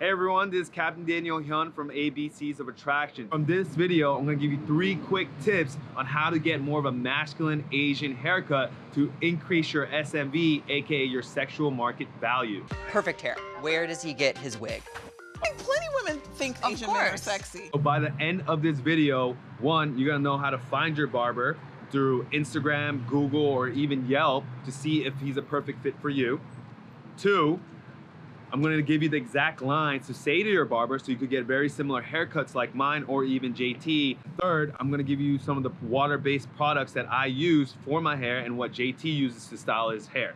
Hey everyone, this is Captain Daniel Hyun from ABCs of Attraction. From this video, I'm gonna give you three quick tips on how to get more of a masculine Asian haircut to increase your SMV, aka your sexual market value. Perfect hair. Where does he get his wig? I mean, plenty of women think Of Asian men are course. sexy. So by the end of this video, one, you're gonna know how to find your barber through Instagram, Google, or even Yelp to see if he's a perfect fit for you. Two, I'm gonna give you the exact lines to say to your barber so you could get very similar haircuts like mine or even JT. Third, I'm gonna give you some of the water-based products that I use for my hair and what JT uses to style his hair.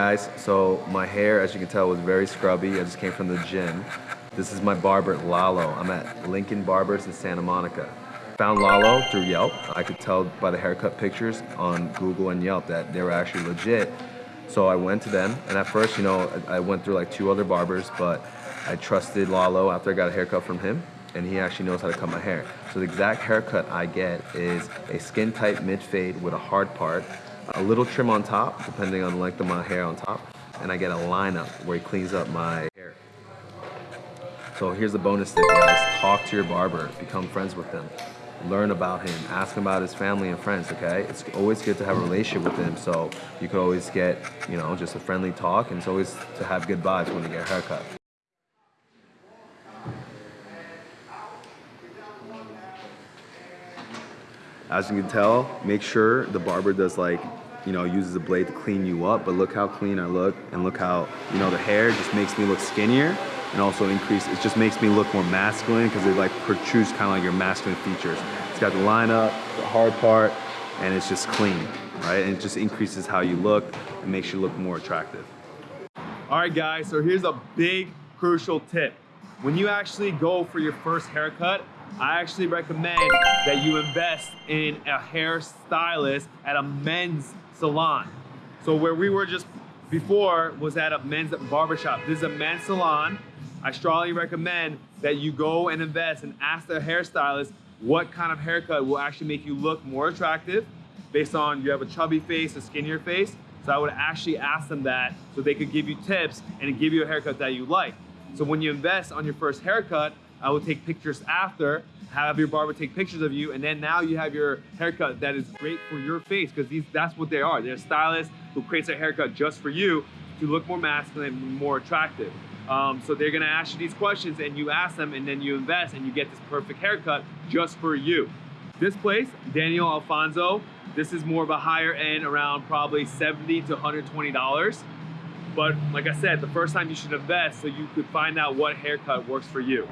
Guys, so my hair, as you can tell, was very scrubby. I just came from the gym. This is my barber, Lalo. I'm at Lincoln Barbers in Santa Monica. Found Lalo through Yelp. I could tell by the haircut pictures on Google and Yelp that they were actually legit. So I went to them, and at first, you know, I went through like two other barbers, but I trusted Lalo after I got a haircut from him, and he actually knows how to cut my hair. So the exact haircut I get is a skin tight mid fade with a hard part, a little trim on top, depending on the length of my hair on top, and I get a lineup where he cleans up my hair. So here's the bonus tip, guys. Talk to your barber, become friends with them. Learn about him, ask him about his family and friends, okay? It's always good to have a relationship with him so you could always get, you know, just a friendly talk and it's always to have good vibes when you get a haircut. As you can tell, make sure the barber does like, you know, uses a blade to clean you up, but look how clean I look and look how, you know, the hair just makes me look skinnier and also increase, it just makes me look more masculine because it like protrudes kind of like your masculine features. It's got the line up, the hard part, and it's just clean, right? And it just increases how you look and makes you look more attractive. All right, guys, so here's a big crucial tip. When you actually go for your first haircut, I actually recommend that you invest in a hairstylist at a men's salon. So where we were just before was at a men's barbershop. This is a men's salon. I strongly recommend that you go and invest and ask the hairstylist what kind of haircut will actually make you look more attractive based on you have a chubby face, a skinnier face. So I would actually ask them that so they could give you tips and give you a haircut that you like. So when you invest on your first haircut, I will take pictures after, have your barber take pictures of you, and then now you have your haircut that is great for your face because these that's what they are. They're stylists who creates a haircut just for you to look more masculine and more attractive. Um, so they're gonna ask you these questions and you ask them and then you invest and you get this perfect haircut just for you. This place, Daniel Alfonso, this is more of a higher end around probably 70 to $120. But like I said, the first time you should invest so you could find out what haircut works for you.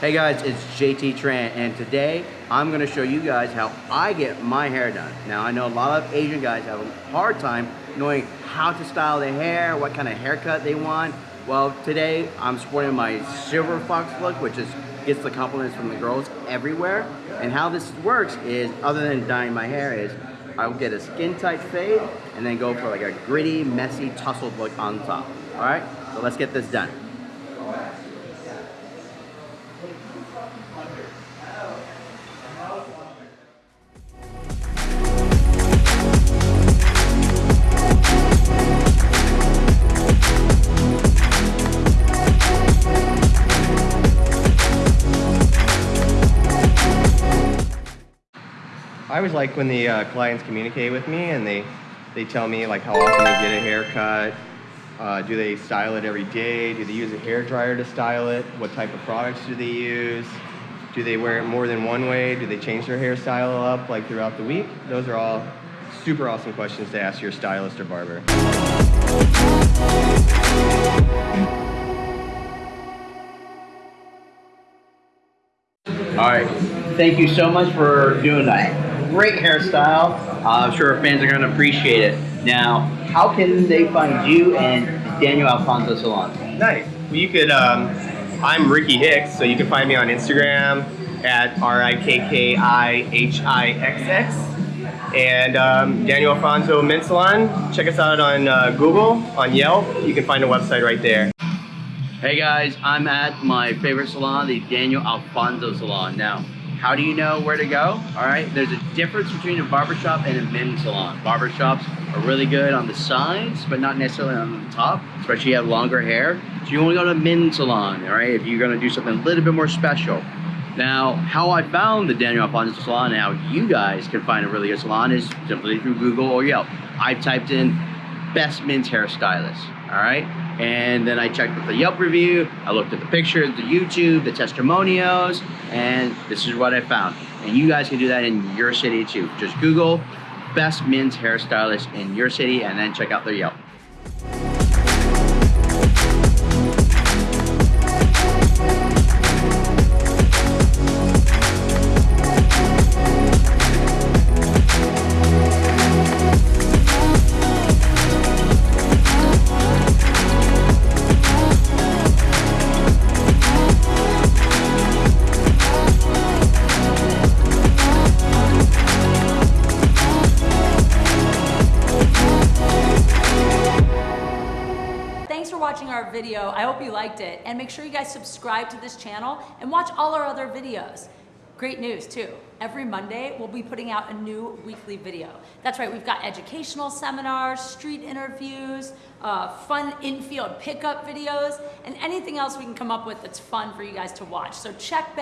Hey guys, it's JT Tran, and today I'm gonna show you guys how I get my hair done. Now I know a lot of Asian guys have a hard time knowing how to style their hair, what kind of haircut they want. Well, today I'm sporting my silver fox look, which is gets the compliments from the girls everywhere. And how this works is, other than dyeing my hair, is I'll get a skin tight fade and then go for like a gritty, messy, tussled look on top. All right, so let's get this done. I always like when the uh, clients communicate with me and they, they tell me like how often they get a haircut, uh, do they style it every day? Do they use a hair dryer to style it? What type of products do they use? Do they wear it more than one way? Do they change their hairstyle up like throughout the week? Those are all super awesome questions to ask your stylist or barber. All right. Thank you so much for doing that. Great hairstyle. Uh, I'm sure our fans are going to appreciate it. Now, how can they find you and Daniel Alfonso Salon? Nice. Well, you could. Um, I'm Ricky Hicks, so you can find me on Instagram at R I K K I H I X X. And um, Daniel Alfonso Mint Salon. Check us out on uh, Google, on Yelp. You can find a website right there. Hey guys, I'm at my favorite salon, the Daniel Alfonso Salon. Now, how do you know where to go? All right, there's a difference between a barbershop and a men's salon. Barbershops are really good on the sides, but not necessarily on the top, especially if you have longer hair. So you want to go to a men's salon, all right, if you're gonna do something a little bit more special. Now, how I found the Daniel Alfonso Salon and how you guys can find a really good salon is simply through Google or Yelp. I typed in best men's hairstylist, all right? And then I checked with the Yelp review, I looked at the pictures, the YouTube, the testimonials, and this is what I found. And you guys can do that in your city too. Just Google best men's hairstylist in your city and then check out their Yelp. Video. I hope you liked it. And make sure you guys subscribe to this channel and watch all our other videos. Great news too. Every Monday, we'll be putting out a new weekly video. That's right, we've got educational seminars, street interviews, uh, fun infield pickup videos, and anything else we can come up with that's fun for you guys to watch. So check back.